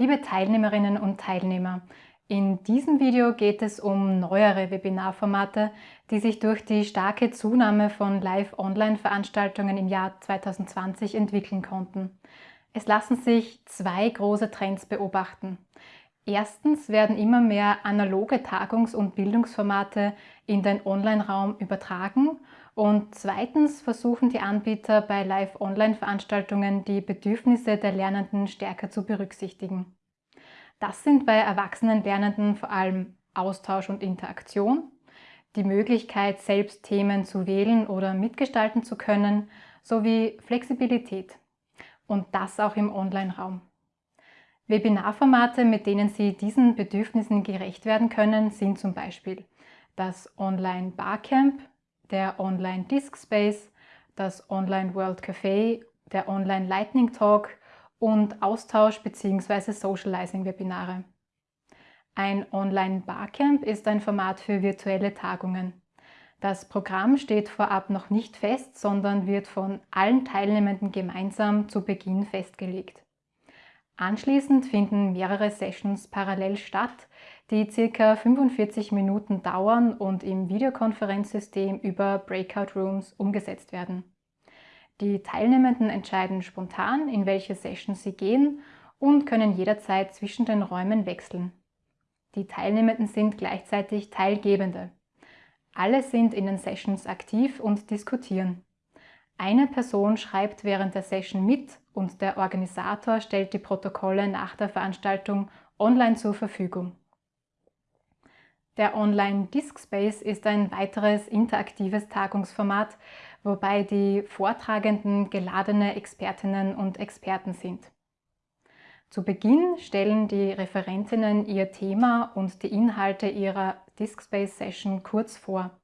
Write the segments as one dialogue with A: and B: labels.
A: Liebe Teilnehmerinnen und Teilnehmer, in diesem Video geht es um neuere Webinarformate, die sich durch die starke Zunahme von Live-Online-Veranstaltungen im Jahr 2020 entwickeln konnten. Es lassen sich zwei große Trends beobachten. Erstens werden immer mehr analoge Tagungs- und Bildungsformate in den Online-Raum übertragen und zweitens versuchen die Anbieter bei Live-Online-Veranstaltungen die Bedürfnisse der Lernenden stärker zu berücksichtigen. Das sind bei erwachsenen Lernenden vor allem Austausch und Interaktion, die Möglichkeit, selbst Themen zu wählen oder mitgestalten zu können, sowie Flexibilität. Und das auch im Online-Raum. Webinarformate, mit denen Sie diesen Bedürfnissen gerecht werden können, sind zum Beispiel das Online Barcamp, der Online Disk Space, das Online World Café, der Online Lightning Talk und Austausch- bzw. Socializing-Webinare. Ein Online Barcamp ist ein Format für virtuelle Tagungen. Das Programm steht vorab noch nicht fest, sondern wird von allen Teilnehmenden gemeinsam zu Beginn festgelegt. Anschließend finden mehrere Sessions parallel statt, die ca. 45 Minuten dauern und im Videokonferenzsystem über Breakout Rooms umgesetzt werden. Die Teilnehmenden entscheiden spontan, in welche Session sie gehen und können jederzeit zwischen den Räumen wechseln. Die Teilnehmenden sind gleichzeitig Teilgebende. Alle sind in den Sessions aktiv und diskutieren. Eine Person schreibt während der Session mit und der Organisator stellt die Protokolle nach der Veranstaltung online zur Verfügung. Der Online Disk Space ist ein weiteres interaktives Tagungsformat, wobei die Vortragenden geladene Expertinnen und Experten sind. Zu Beginn stellen die Referentinnen ihr Thema und die Inhalte ihrer Disk Space Session kurz vor.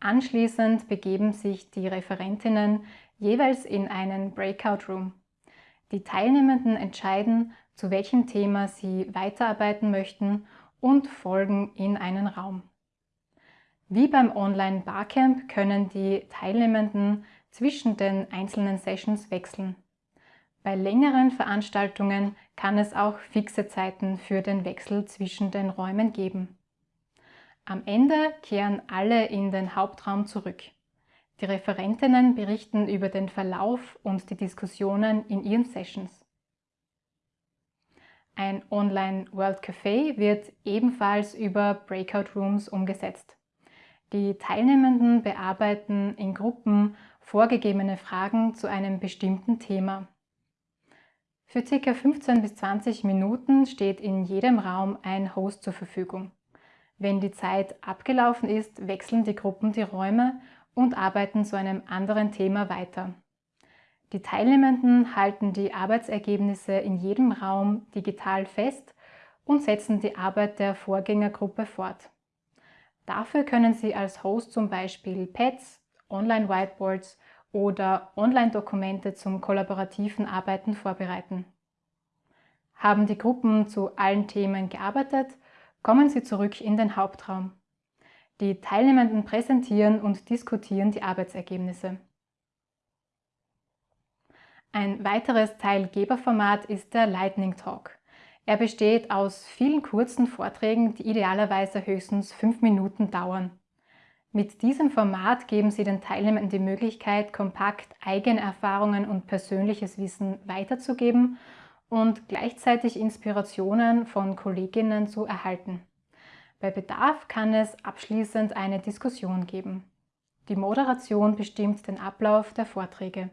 A: Anschließend begeben sich die Referentinnen jeweils in einen Breakout Room. Die Teilnehmenden entscheiden, zu welchem Thema sie weiterarbeiten möchten und folgen in einen Raum. Wie beim Online Barcamp können die Teilnehmenden zwischen den einzelnen Sessions wechseln. Bei längeren Veranstaltungen kann es auch fixe Zeiten für den Wechsel zwischen den Räumen geben. Am Ende kehren alle in den Hauptraum zurück. Die Referentinnen berichten über den Verlauf und die Diskussionen in ihren Sessions. Ein Online World Café wird ebenfalls über Breakout Rooms umgesetzt. Die Teilnehmenden bearbeiten in Gruppen vorgegebene Fragen zu einem bestimmten Thema. Für ca. 15 bis 20 Minuten steht in jedem Raum ein Host zur Verfügung. Wenn die Zeit abgelaufen ist, wechseln die Gruppen die Räume und arbeiten zu einem anderen Thema weiter. Die Teilnehmenden halten die Arbeitsergebnisse in jedem Raum digital fest und setzen die Arbeit der Vorgängergruppe fort. Dafür können Sie als Host zum Beispiel Pads, Online-Whiteboards oder Online-Dokumente zum kollaborativen Arbeiten vorbereiten. Haben die Gruppen zu allen Themen gearbeitet, kommen Sie zurück in den Hauptraum. Die Teilnehmenden präsentieren und diskutieren die Arbeitsergebnisse. Ein weiteres Teilgeberformat ist der Lightning Talk. Er besteht aus vielen kurzen Vorträgen, die idealerweise höchstens fünf Minuten dauern. Mit diesem Format geben Sie den Teilnehmern die Möglichkeit, kompakt eigene Erfahrungen und persönliches Wissen weiterzugeben und gleichzeitig Inspirationen von Kolleginnen zu erhalten. Bei Bedarf kann es abschließend eine Diskussion geben. Die Moderation bestimmt den Ablauf der Vorträge.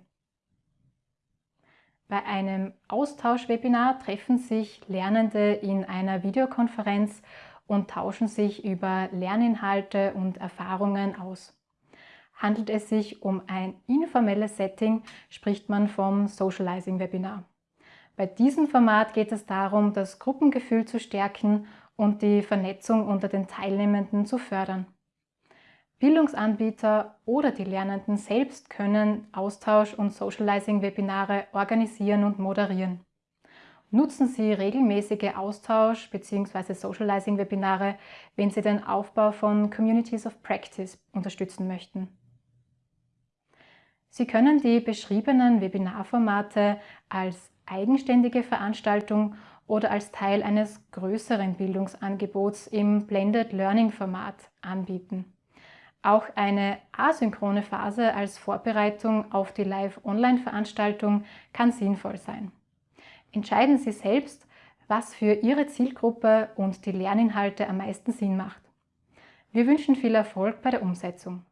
A: Bei einem Austauschwebinar treffen sich Lernende in einer Videokonferenz und tauschen sich über Lerninhalte und Erfahrungen aus. Handelt es sich um ein informelles Setting, spricht man vom Socializing-Webinar. Bei diesem Format geht es darum, das Gruppengefühl zu stärken und die Vernetzung unter den Teilnehmenden zu fördern. Bildungsanbieter oder die Lernenden selbst können Austausch- und Socializing-Webinare organisieren und moderieren. Nutzen Sie regelmäßige Austausch- bzw. Socializing-Webinare, wenn Sie den Aufbau von Communities of Practice unterstützen möchten. Sie können die beschriebenen Webinarformate als eigenständige Veranstaltung oder als Teil eines größeren Bildungsangebots im Blended Learning Format anbieten. Auch eine asynchrone Phase als Vorbereitung auf die Live-Online-Veranstaltung kann sinnvoll sein. Entscheiden Sie selbst, was für Ihre Zielgruppe und die Lerninhalte am meisten Sinn macht. Wir wünschen viel Erfolg bei der Umsetzung.